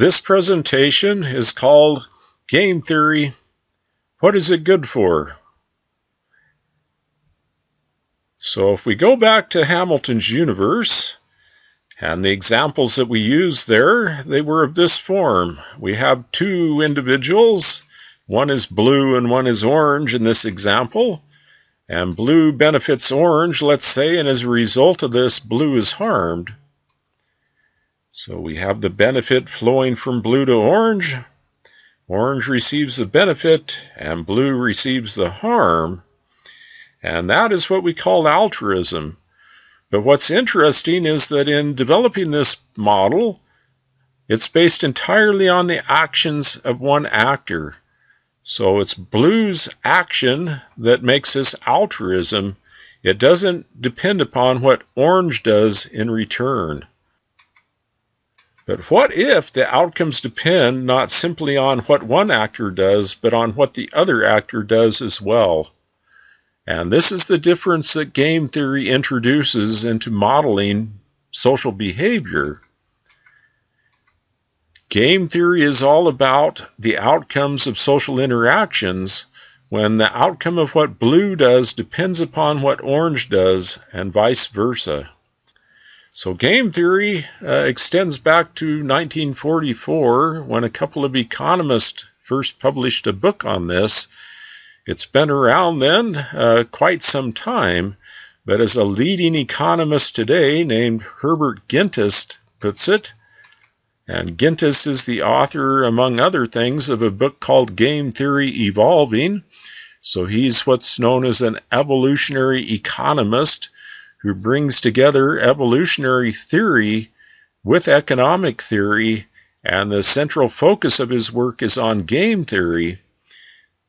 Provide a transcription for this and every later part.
This presentation is called Game Theory. What is it good for? So if we go back to Hamilton's universe, and the examples that we used there, they were of this form. We have two individuals. One is blue and one is orange in this example. And blue benefits orange, let's say, and as a result of this, blue is harmed. So we have the benefit flowing from blue to orange. Orange receives the benefit and blue receives the harm. And that is what we call altruism. But what's interesting is that in developing this model, it's based entirely on the actions of one actor. So it's blue's action that makes this altruism. It doesn't depend upon what orange does in return. But what if the outcomes depend not simply on what one actor does, but on what the other actor does as well? And this is the difference that game theory introduces into modeling social behavior. Game theory is all about the outcomes of social interactions when the outcome of what blue does depends upon what orange does, and vice versa. So, game theory uh, extends back to 1944 when a couple of economists first published a book on this. It's been around then uh, quite some time, but as a leading economist today named Herbert Gintis puts it, and Gintis is the author, among other things, of a book called Game Theory Evolving. So he's what's known as an evolutionary economist who brings together evolutionary theory with economic theory, and the central focus of his work is on game theory.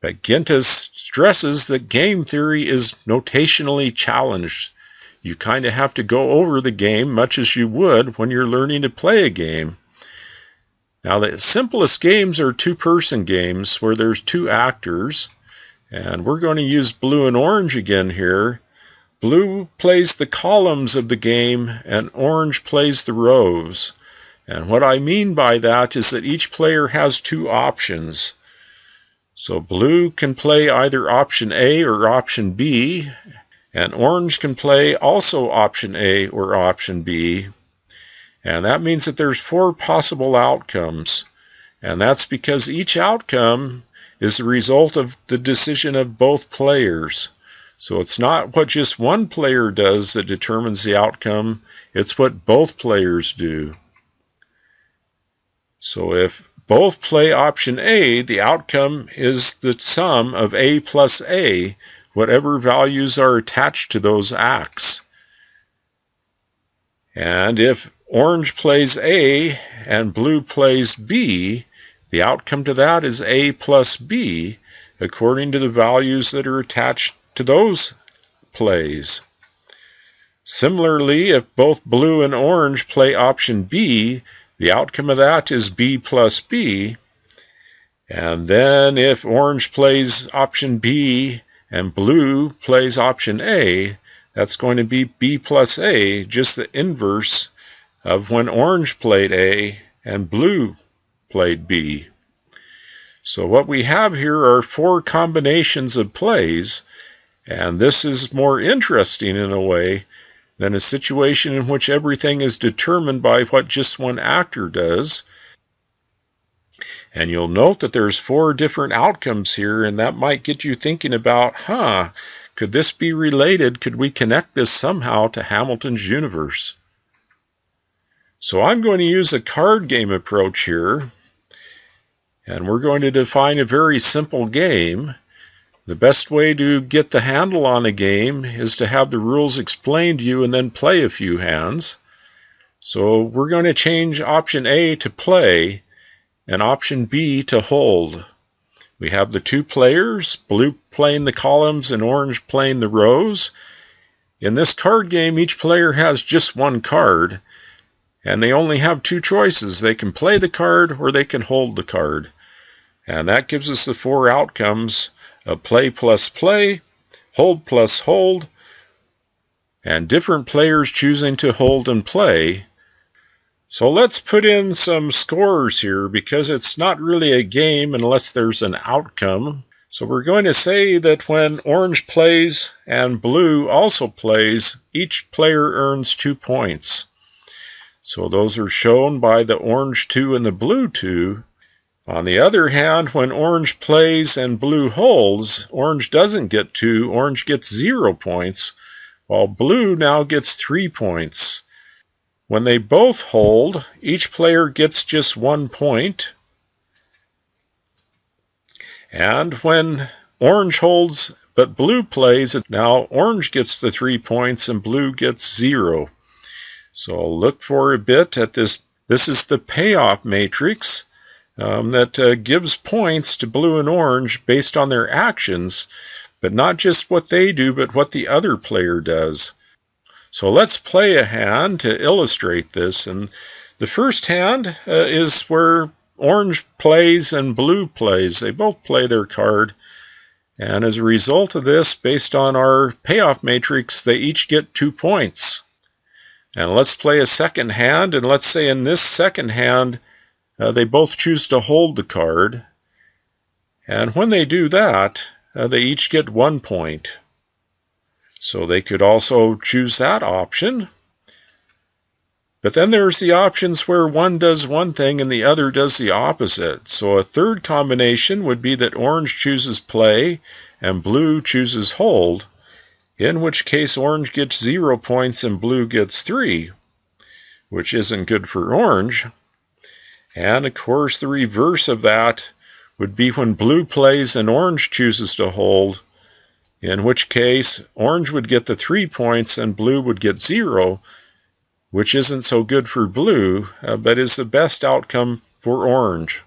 But Gintis stresses that game theory is notationally challenged. You kind of have to go over the game much as you would when you're learning to play a game. Now, the simplest games are two person games where there's two actors, and we're going to use blue and orange again here. Blue plays the columns of the game and orange plays the rows. And what I mean by that is that each player has two options. So blue can play either option A or option B, and orange can play also option A or option B. And that means that there's four possible outcomes. And that's because each outcome is the result of the decision of both players. So it's not what just one player does that determines the outcome, it's what both players do. So if both play option A, the outcome is the sum of A plus A, whatever values are attached to those acts. And if orange plays A and blue plays B, the outcome to that is A plus B, according to the values that are attached to those plays. Similarly, if both blue and orange play option B, the outcome of that is B plus B. And then if orange plays option B and blue plays option A, that's going to be B plus A, just the inverse of when orange played A and blue played B. So what we have here are four combinations of plays and this is more interesting in a way than a situation in which everything is determined by what just one actor does. And you'll note that there's four different outcomes here, and that might get you thinking about, huh, could this be related? Could we connect this somehow to Hamilton's universe? So I'm going to use a card game approach here, and we're going to define a very simple game. The best way to get the handle on a game is to have the rules explained to you and then play a few hands. So we're going to change option A to play and option B to hold. We have the two players, blue playing the columns and orange playing the rows. In this card game, each player has just one card, and they only have two choices. They can play the card or they can hold the card. And that gives us the four outcomes a play plus play, hold plus hold, and different players choosing to hold and play. So let's put in some scores here because it's not really a game unless there's an outcome. So we're going to say that when orange plays and blue also plays, each player earns two points. So those are shown by the orange 2 and the blue 2. On the other hand, when orange plays and blue holds, orange doesn't get 2, orange gets 0 points, while blue now gets 3 points. When they both hold, each player gets just one point. And when orange holds but blue plays, now orange gets the three points and blue gets zero. So I'll look for a bit at this. This is the payoff matrix um, that uh, gives points to blue and orange based on their actions, but not just what they do, but what the other player does. So let's play a hand to illustrate this. And the first hand uh, is where orange plays and blue plays. They both play their card. And as a result of this, based on our payoff matrix, they each get two points. And let's play a second hand. And let's say in this second hand, uh, they both choose to hold the card. And when they do that, uh, they each get one point. So they could also choose that option. But then there's the options where one does one thing and the other does the opposite. So a third combination would be that orange chooses play and blue chooses hold, in which case orange gets zero points and blue gets three, which isn't good for orange. And of course, the reverse of that would be when blue plays and orange chooses to hold, in which case orange would get the three points and blue would get zero, which isn't so good for blue, uh, but is the best outcome for orange.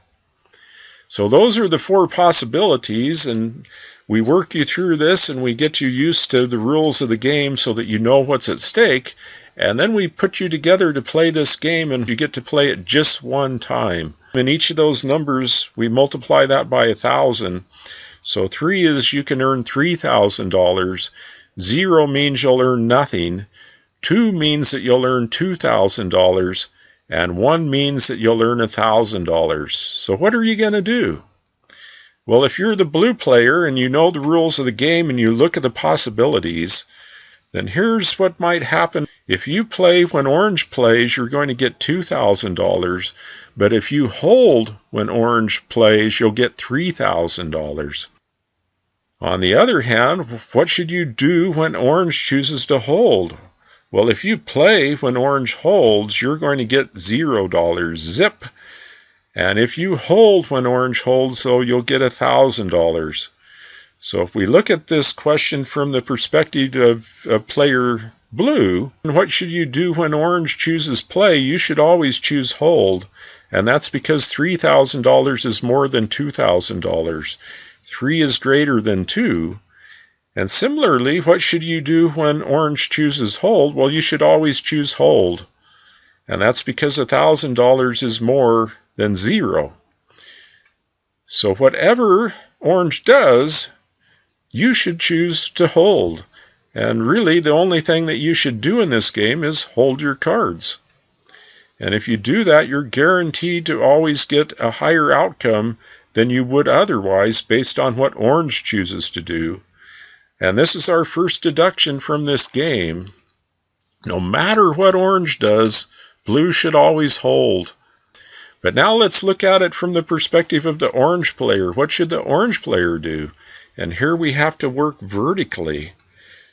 So those are the four possibilities, and we work you through this and we get you used to the rules of the game so that you know what's at stake. And then we put you together to play this game, and you get to play it just one time. In each of those numbers, we multiply that by a thousand. So three is you can earn $3,000. Zero means you'll earn nothing. Two means that you'll earn $2,000. And one means that you'll earn $1,000. So what are you going to do? Well, if you're the blue player and you know the rules of the game and you look at the possibilities, then here's what might happen. If you play when orange plays, you're going to get $2,000. But if you hold when orange plays, you'll get $3,000. On the other hand, what should you do when orange chooses to hold? Well, if you play when orange holds, you're going to get $0. Zip. And if you hold when orange holds, so you'll get $1,000. So if we look at this question from the perspective of, of player blue, what should you do when orange chooses play? You should always choose hold. And that's because $3,000 is more than $2,000. 3 is greater than 2. And similarly, what should you do when orange chooses hold? Well, you should always choose hold. And that's because $1,000 is more than 0. So whatever orange does, you should choose to hold. And really, the only thing that you should do in this game is hold your cards. And if you do that, you're guaranteed to always get a higher outcome than you would otherwise based on what orange chooses to do. And this is our first deduction from this game. No matter what orange does, blue should always hold. But now let's look at it from the perspective of the orange player. What should the orange player do? And here we have to work vertically.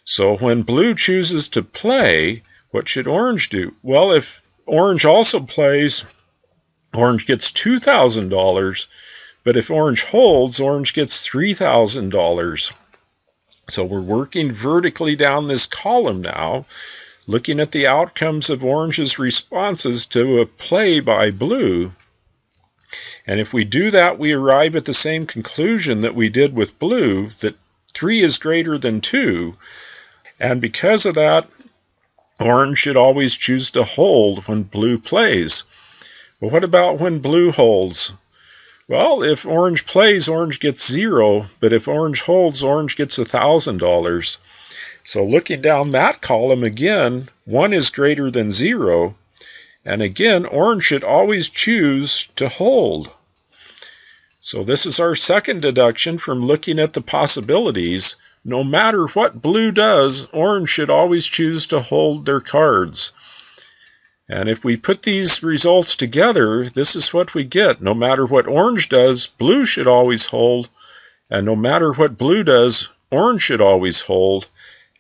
So when blue chooses to play, what should orange do? Well, if orange also plays, orange gets $2,000 but if orange holds, orange gets $3,000. So we're working vertically down this column now, looking at the outcomes of orange's responses to a play by blue. And if we do that, we arrive at the same conclusion that we did with blue, that 3 is greater than 2. And because of that, orange should always choose to hold when blue plays. But what about when blue holds? Well, if orange plays, orange gets zero, but if orange holds, orange gets a $1,000. So looking down that column again, one is greater than zero. And again, orange should always choose to hold. So this is our second deduction from looking at the possibilities. No matter what blue does, orange should always choose to hold their cards. And if we put these results together, this is what we get. No matter what orange does, blue should always hold. And no matter what blue does, orange should always hold.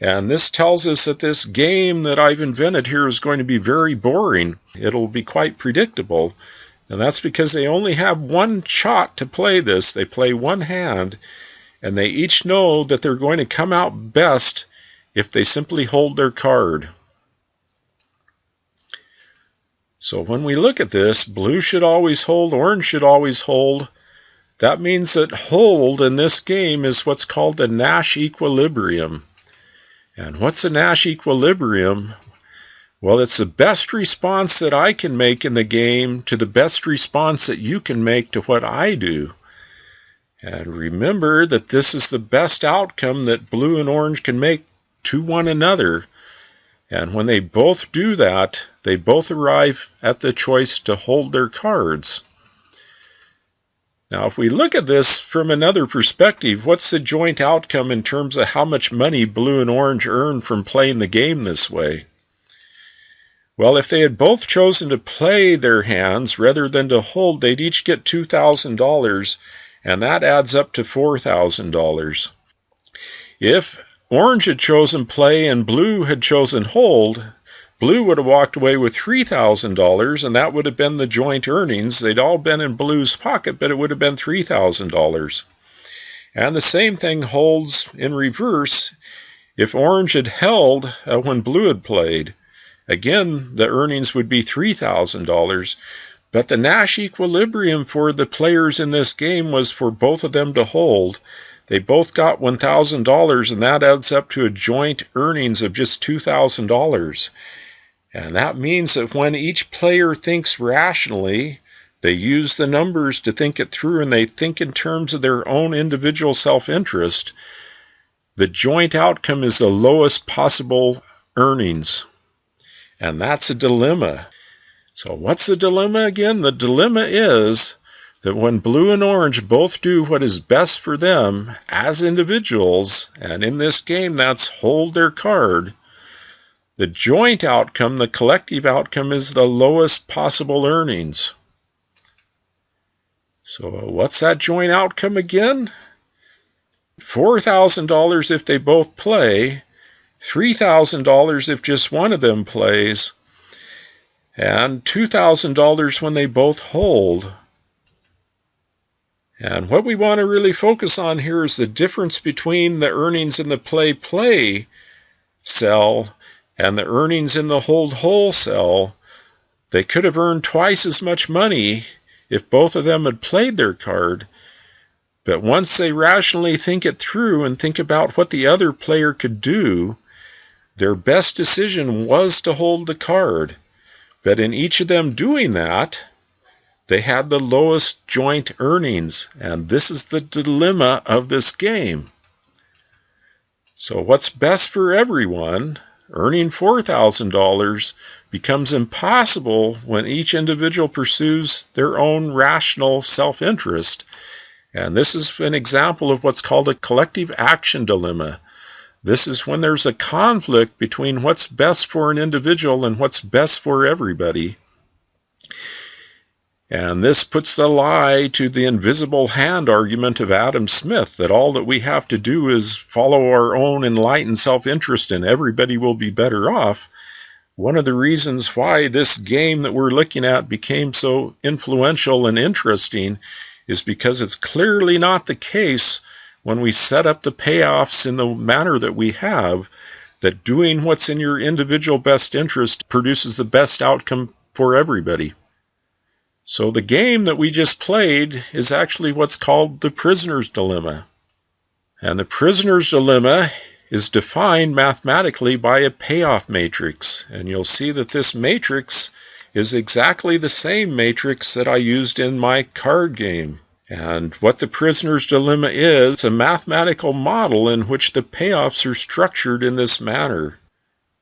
And this tells us that this game that I've invented here is going to be very boring. It'll be quite predictable. And that's because they only have one shot to play this. They play one hand, and they each know that they're going to come out best if they simply hold their card. So when we look at this, blue should always hold, orange should always hold. That means that hold in this game is what's called the Nash equilibrium. And what's a Nash equilibrium? Well, it's the best response that I can make in the game to the best response that you can make to what I do. And remember that this is the best outcome that blue and orange can make to one another. And when they both do that, they both arrive at the choice to hold their cards. Now, if we look at this from another perspective, what's the joint outcome in terms of how much money blue and orange earn from playing the game this way? Well, if they had both chosen to play their hands rather than to hold, they'd each get $2,000, and that adds up to $4,000. If Orange had chosen play and blue had chosen hold. Blue would have walked away with $3,000, and that would have been the joint earnings. They'd all been in Blue's pocket, but it would have been $3,000. And the same thing holds in reverse if Orange had held uh, when Blue had played. Again, the earnings would be $3,000. But the Nash equilibrium for the players in this game was for both of them to hold. They both got $1,000, and that adds up to a joint earnings of just $2,000. And that means that when each player thinks rationally, they use the numbers to think it through and they think in terms of their own individual self interest. The joint outcome is the lowest possible earnings. And that's a dilemma. So, what's the dilemma again? The dilemma is that when blue and orange both do what is best for them as individuals, and in this game that's hold their card, the joint outcome, the collective outcome, is the lowest possible earnings. So, uh, what's that joint outcome again? $4,000 if they both play, $3,000 if just one of them plays, and $2,000 when they both hold. And what we want to really focus on here is the difference between the earnings in the play play cell and the earnings in the hold whole cell. They could have earned twice as much money if both of them had played their card. But once they rationally think it through and think about what the other player could do, their best decision was to hold the card. But in each of them doing that, they had the lowest joint earnings, and this is the dilemma of this game. So, what's best for everyone, earning $4,000, becomes impossible when each individual pursues their own rational self interest. And this is an example of what's called a collective action dilemma. This is when there's a conflict between what's best for an individual and what's best for everybody. And this puts the lie to the invisible hand argument of Adam Smith that all that we have to do is follow our own enlightened self interest and everybody will be better off. One of the reasons why this game that we're looking at became so influential and interesting is because it's clearly not the case when we set up the payoffs in the manner that we have, that doing what's in your individual best interest produces the best outcome for everybody. So the game that we just played is actually what's called the prisoner's dilemma. And the prisoner's dilemma is defined mathematically by a payoff matrix. And you'll see that this matrix is exactly the same matrix that I used in my card game. And what the prisoner's dilemma is a mathematical model in which the payoffs are structured in this manner.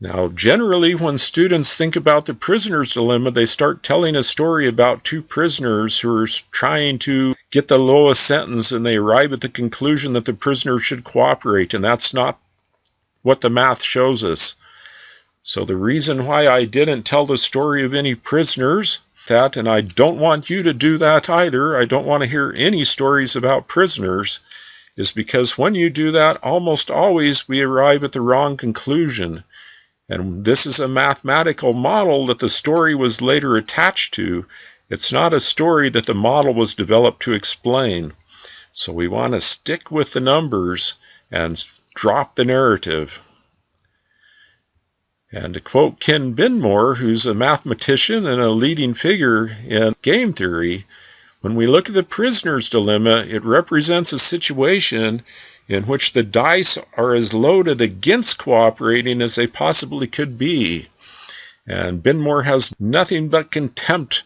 Now, generally, when students think about the prisoner's dilemma, they start telling a story about two prisoners who are trying to get the lowest sentence and they arrive at the conclusion that the prisoner should cooperate, and that's not what the math shows us. So, the reason why I didn't tell the story of any prisoners, that, and I don't want you to do that either, I don't want to hear any stories about prisoners, is because when you do that, almost always we arrive at the wrong conclusion. And this is a mathematical model that the story was later attached to. It's not a story that the model was developed to explain. So we want to stick with the numbers and drop the narrative. And to quote Ken Binmore, who's a mathematician and a leading figure in game theory, when we look at the prisoner's dilemma, it represents a situation in which the dice are as loaded against cooperating as they possibly could be. And Binmore has nothing but contempt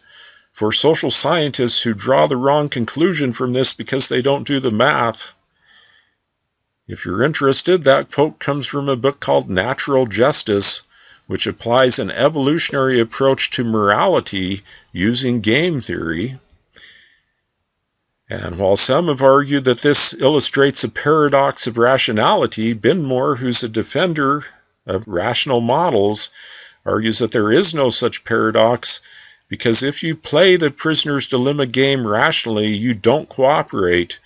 for social scientists who draw the wrong conclusion from this because they don't do the math. If you're interested, that quote comes from a book called Natural Justice, which applies an evolutionary approach to morality using game theory. And while some have argued that this illustrates a paradox of rationality, Binmore, who's a defender of rational models, argues that there is no such paradox because if you play the prisoner's dilemma game rationally, you don't cooperate.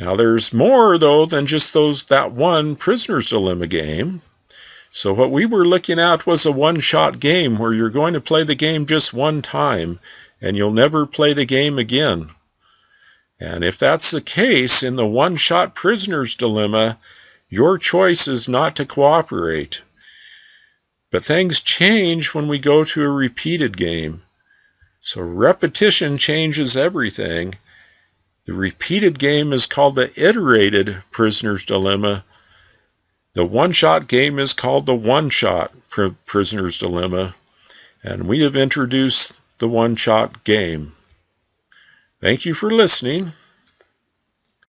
Now there's more though than just those that one prisoner's dilemma game. So what we were looking at was a one-shot game where you're going to play the game just one time and you'll never play the game again. And if that's the case in the one shot prisoner's dilemma, your choice is not to cooperate. But things change when we go to a repeated game. So repetition changes everything. The repeated game is called the iterated prisoner's dilemma. The one shot game is called the one shot prisoner's dilemma. And we have introduced the one shot game. Thank you for listening.